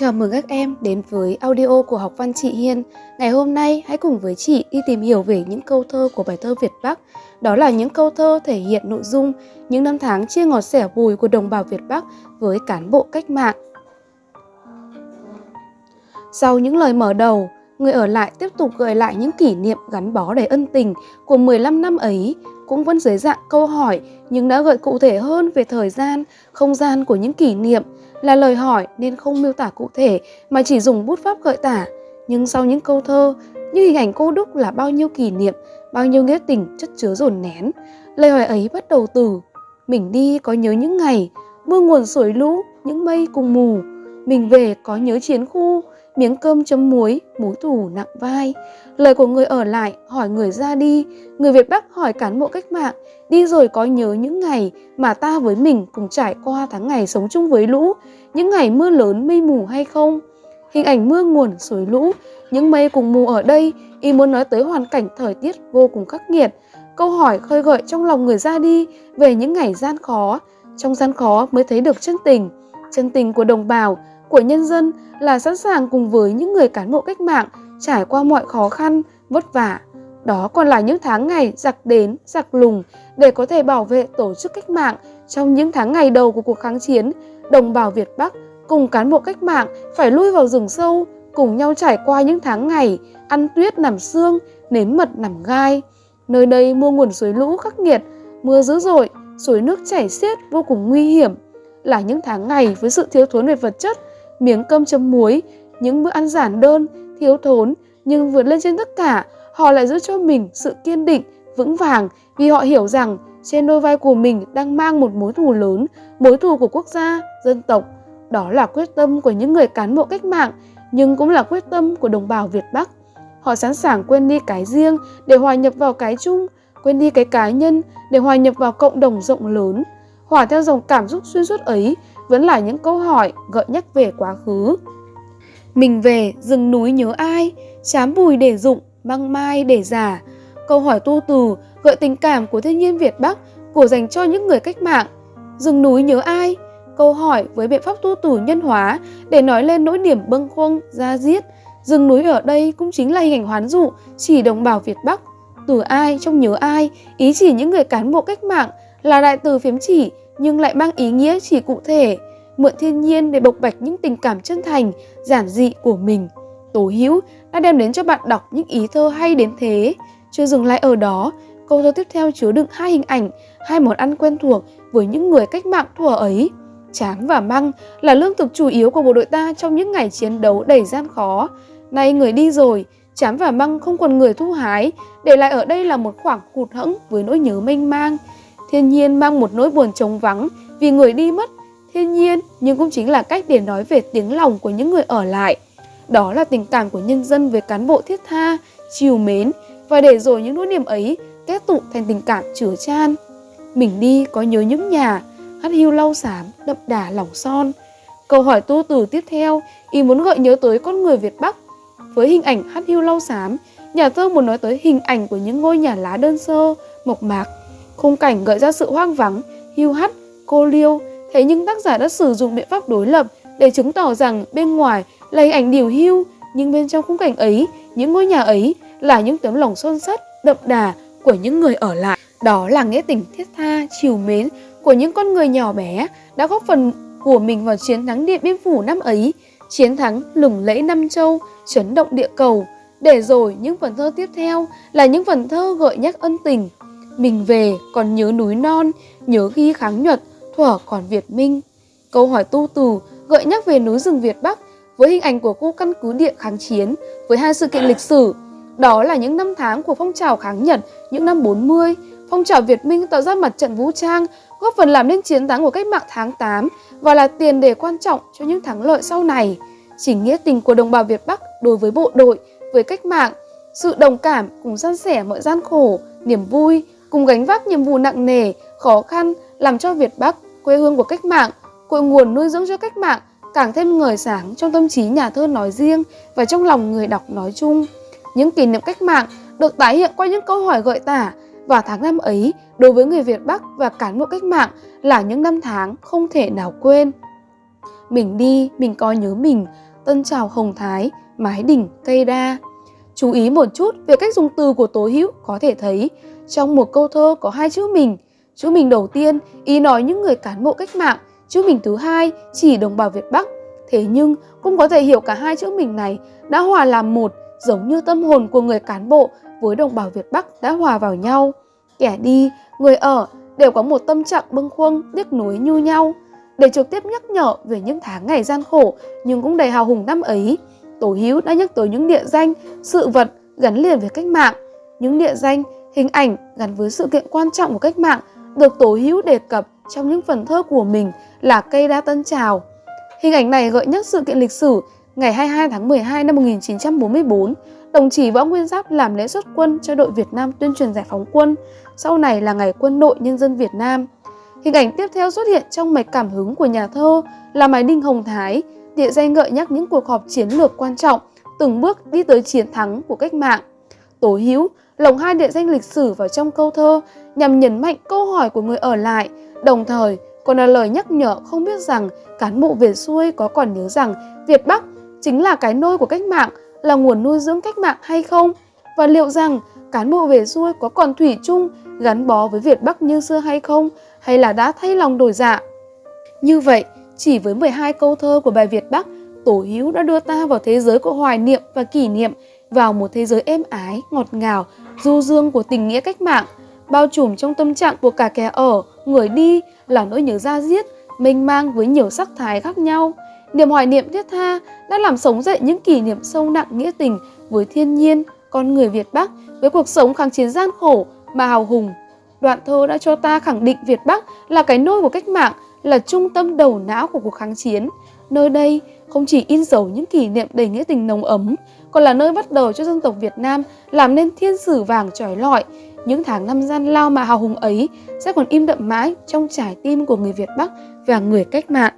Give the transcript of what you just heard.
Chào mừng các em đến với audio của học văn chị Hiên. Ngày hôm nay hãy cùng với chị đi tìm hiểu về những câu thơ của bài thơ Việt Bắc. Đó là những câu thơ thể hiện nội dung những năm tháng chia ngọt sẻ bùi của đồng bào Việt Bắc với cán bộ cách mạng. Sau những lời mở đầu, người ở lại tiếp tục gợi lại những kỷ niệm gắn bó đầy ân tình của 15 năm ấy, cũng vẫn dưới dạng câu hỏi nhưng đã gợi cụ thể hơn về thời gian, không gian của những kỷ niệm là lời hỏi nên không miêu tả cụ thể mà chỉ dùng bút pháp gợi tả. Nhưng sau những câu thơ, như hình ảnh cô đúc là bao nhiêu kỷ niệm, bao nhiêu nghĩa tình chất chứa dồn nén. Lời hỏi ấy bắt đầu từ Mình đi có nhớ những ngày, mưa nguồn sổi lũ, những mây cùng mù. Mình về có nhớ chiến khu, miếng cơm chấm muối, mối thủ nặng vai. Lời của người ở lại hỏi người ra đi, người Việt Bắc hỏi cán bộ cách mạng, đi rồi có nhớ những ngày mà ta với mình cùng trải qua tháng ngày sống chung với lũ, những ngày mưa lớn mây mù hay không? Hình ảnh mưa nguồn suối lũ, những mây cùng mù ở đây, y muốn nói tới hoàn cảnh thời tiết vô cùng khắc nghiệt. Câu hỏi khơi gợi trong lòng người ra đi về những ngày gian khó, trong gian khó mới thấy được chân tình, chân tình của đồng bào, của nhân dân là sẵn sàng cùng với những người cán bộ cách mạng trải qua mọi khó khăn, vất vả. Đó còn là những tháng ngày giặc đến, giặc lùng để có thể bảo vệ tổ chức cách mạng trong những tháng ngày đầu của cuộc kháng chiến. Đồng bào Việt Bắc cùng cán bộ cách mạng phải lui vào rừng sâu, cùng nhau trải qua những tháng ngày ăn tuyết nằm xương, nếm mật nằm gai. Nơi đây mưa nguồn suối lũ khắc nghiệt, mưa dữ dội, suối nước chảy xiết vô cùng nguy hiểm. Là những tháng ngày với sự thiếu thốn về vật chất, miếng cơm chấm muối, những bữa ăn giản đơn, thiếu thốn nhưng vượt lên trên tất cả, họ lại giữ cho mình sự kiên định, vững vàng vì họ hiểu rằng trên đôi vai của mình đang mang một mối thù lớn, mối thù của quốc gia, dân tộc. Đó là quyết tâm của những người cán bộ cách mạng, nhưng cũng là quyết tâm của đồng bào Việt Bắc. Họ sẵn sàng quên đi cái riêng để hòa nhập vào cái chung, quên đi cái cá nhân để hòa nhập vào cộng đồng rộng lớn. Hòa theo dòng cảm xúc xuyên suốt ấy vẫn là những câu hỏi gợi nhắc về quá khứ. Mình về rừng núi nhớ ai, chám bùi để dụng, băng mai để giả. Câu hỏi tu từ gợi tình cảm của thiên nhiên Việt Bắc của dành cho những người cách mạng. Rừng núi nhớ ai? Câu hỏi với biện pháp tu từ nhân hóa để nói lên nỗi niềm bâng khuâng, ra giết. Rừng núi ở đây cũng chính là hình ảnh hoán dụ chỉ đồng bào Việt Bắc. Từ ai trong nhớ ai, ý chỉ những người cán bộ cách mạng là đại từ phiếm chỉ nhưng lại mang ý nghĩa chỉ cụ thể, mượn thiên nhiên để bộc bạch những tình cảm chân thành, giản dị của mình. Tố Hữu đã đem đến cho bạn đọc những ý thơ hay đến thế. Chưa dừng lại ở đó, câu thơ tiếp theo chứa đựng hai hình ảnh, hai món ăn quen thuộc với những người cách mạng thuở ấy. Tráng và măng là lương thực chủ yếu của bộ đội ta trong những ngày chiến đấu đầy gian khó. Nay người đi rồi, chám và măng không còn người thu hái, để lại ở đây là một khoảng hụt hẫng với nỗi nhớ mênh mang. Thiên nhiên mang một nỗi buồn trống vắng vì người đi mất. Thiên nhiên nhưng cũng chính là cách để nói về tiếng lòng của những người ở lại. Đó là tình cảm của nhân dân với cán bộ thiết tha, chiều mến và để rồi những nỗi niềm ấy kết tụ thành tình cảm chứa chan. Mình đi có nhớ những nhà, hắt hiu lau xám, đậm đà lòng son. Câu hỏi tu từ tiếp theo, ý muốn gợi nhớ tới con người Việt Bắc. Với hình ảnh hắt hiu lau xám, nhà thơ muốn nói tới hình ảnh của những ngôi nhà lá đơn sơ, mộc mạc, Khung cảnh gợi ra sự hoang vắng, hưu hắt, cô liêu, thế nhưng tác giả đã sử dụng biện pháp đối lập để chứng tỏ rằng bên ngoài là hình ảnh điều hưu, nhưng bên trong khung cảnh ấy, những ngôi nhà ấy là những tấm lòng son sắt, đậm đà của những người ở lại. Đó là nghĩa tình thiết tha, chiều mến của những con người nhỏ bé đã góp phần của mình vào chiến thắng Điện Biên Phủ năm ấy, chiến thắng lừng lẫy năm châu, chấn động địa cầu. Để rồi những phần thơ tiếp theo là những phần thơ gợi nhắc ân tình, mình về còn nhớ núi non, nhớ ghi kháng nhuật, thuở còn Việt Minh. Câu hỏi tu từ gợi nhắc về núi rừng Việt Bắc với hình ảnh của khu căn cứ địa kháng chiến với hai sự kiện lịch sử. Đó là những năm tháng của phong trào kháng Nhật những năm 40, phong trào Việt Minh tạo ra mặt trận vũ trang, góp phần làm nên chiến thắng của cách mạng tháng 8 và là tiền đề quan trọng cho những thắng lợi sau này. Chỉ nghĩa tình của đồng bào Việt Bắc đối với bộ đội, với cách mạng, sự đồng cảm cùng san sẻ mọi gian khổ, niềm vui, cùng gánh vác nhiệm vụ nặng nề, khó khăn làm cho Việt Bắc, quê hương của cách mạng, cội nguồn nuôi dưỡng cho cách mạng càng thêm ngời sáng trong tâm trí nhà thơ nói riêng và trong lòng người đọc nói chung. Những kỷ niệm cách mạng được tái hiện qua những câu hỏi gợi tả và tháng năm ấy đối với người Việt Bắc và cán bộ cách mạng là những năm tháng không thể nào quên. Mình đi, mình coi nhớ mình, Tân Trào Hồng Thái, Mái Đỉnh, Cây Đa. Chú ý một chút về cách dùng từ của Tố Hữu có thể thấy trong một câu thơ có hai chữ mình. Chữ mình đầu tiên ý nói những người cán bộ cách mạng, chữ mình thứ hai chỉ đồng bào Việt Bắc. Thế nhưng cũng có thể hiểu cả hai chữ mình này đã hòa làm một giống như tâm hồn của người cán bộ với đồng bào Việt Bắc đã hòa vào nhau. Kẻ đi, người ở đều có một tâm trạng bâng khuâng, tiếc nuối như nhau. Để trực tiếp nhắc nhở về những tháng ngày gian khổ nhưng cũng đầy hào hùng năm ấy, Tổ Hiếu đã nhắc tới những địa danh, sự vật gắn liền với cách mạng. Những địa danh, hình ảnh gắn với sự kiện quan trọng của cách mạng được Tổ hữu đề cập trong những phần thơ của mình là cây đa tân trào. Hình ảnh này gợi nhắc sự kiện lịch sử ngày 22 tháng 12 năm 1944, đồng chí Võ Nguyên Giáp làm lễ xuất quân cho đội Việt Nam tuyên truyền giải phóng quân, sau này là ngày quân đội nhân dân Việt Nam. Hình ảnh tiếp theo xuất hiện trong mạch cảm hứng của nhà thơ là Mái Đinh Hồng Thái, địa danh gợi nhắc những cuộc họp chiến lược quan trọng, từng bước đi tới chiến thắng của cách mạng. Tố Hữu lồng hai địa danh lịch sử vào trong câu thơ nhằm nhấn mạnh câu hỏi của người ở lại, đồng thời còn là lời nhắc nhở không biết rằng cán bộ về xuôi có còn nhớ rằng Việt Bắc chính là cái nôi của cách mạng, là nguồn nuôi dưỡng cách mạng hay không? Và liệu rằng cán bộ về xuôi có còn thủy chung gắn bó với Việt Bắc như xưa hay không? Hay là đã thay lòng đổi dạ? Như vậy, chỉ với 12 câu thơ của bài Việt Bắc, Tổ Hiếu đã đưa ta vào thế giới của hoài niệm và kỷ niệm, vào một thế giới êm ái, ngọt ngào, du dương của tình nghĩa cách mạng, bao trùm trong tâm trạng của cả kẻ ở, người đi là nỗi nhớ ra diết, mênh mang với nhiều sắc thái khác nhau. Niềm hoài niệm thiết tha đã làm sống dậy những kỷ niệm sâu nặng nghĩa tình với thiên nhiên, con người Việt Bắc, với cuộc sống kháng chiến gian khổ mà hào hùng. Đoạn thơ đã cho ta khẳng định Việt Bắc là cái nôi của cách mạng, là trung tâm đầu não của cuộc kháng chiến. Nơi đây không chỉ in dấu những kỷ niệm đầy nghĩa tình nồng ấm, còn là nơi bắt đầu cho dân tộc Việt Nam làm nên thiên sử vàng trói lọi. Những tháng năm gian lao mà hào hùng ấy sẽ còn im đậm mãi trong trái tim của người Việt Bắc và người cách mạng.